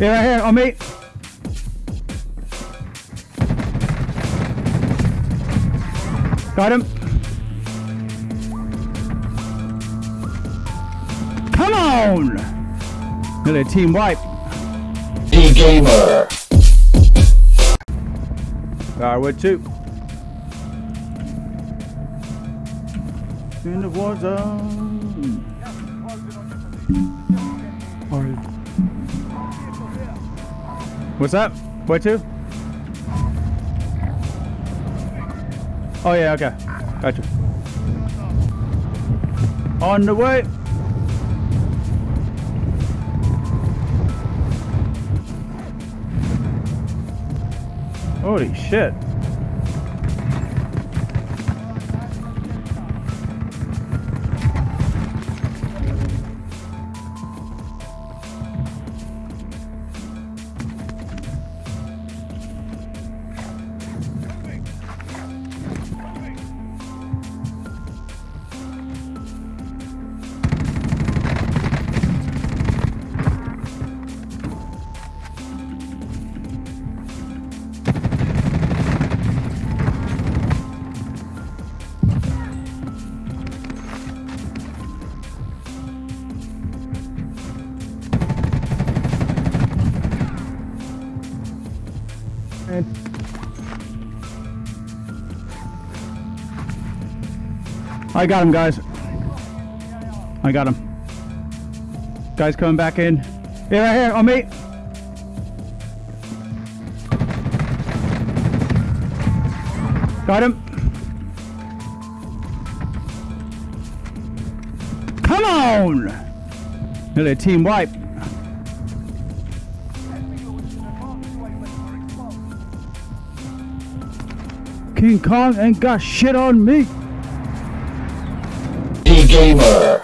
Here, right oh, here, on me. Got him. Come on! Nearly a team wipe. D Gamer. Firewood two. In the war zone. What's up? Where to? Oh yeah, okay. Gotcha. On the way. Holy shit. I got him, guys. I got him. Guys coming back in. Here, right here, on me. Got him. Come on! Nearly a team wipe. King Kong ain't got shit on me. D Gamer.